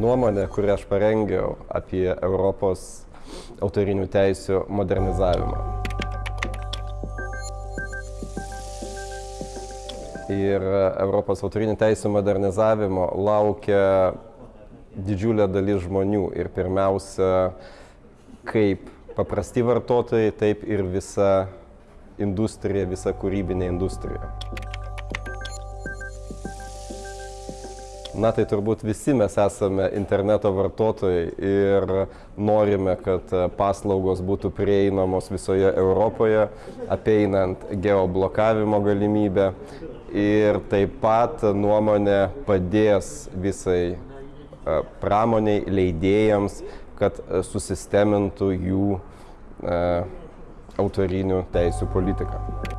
nuomonė, kurią aš parengiau apie Europos autorinių teisių modernizavimą. Ir Europos autorinių teisų modernizavimo laukia didžiulė dalis žmonių ir pirmiausia, kaip paprasti vartotojai, taip ir visa industrija, visa kūrybinė industrija. Na tai turbūt visi mes esame interneto vartotojai ir norime, kad paslaugos būtų prieinamos visoje Europoje, apeinant geoblokavimo galimybę. Ir taip pat nuomonė padės visai pramoniai, leidėjams, kad susistemintų jų autorinių teisų politiką.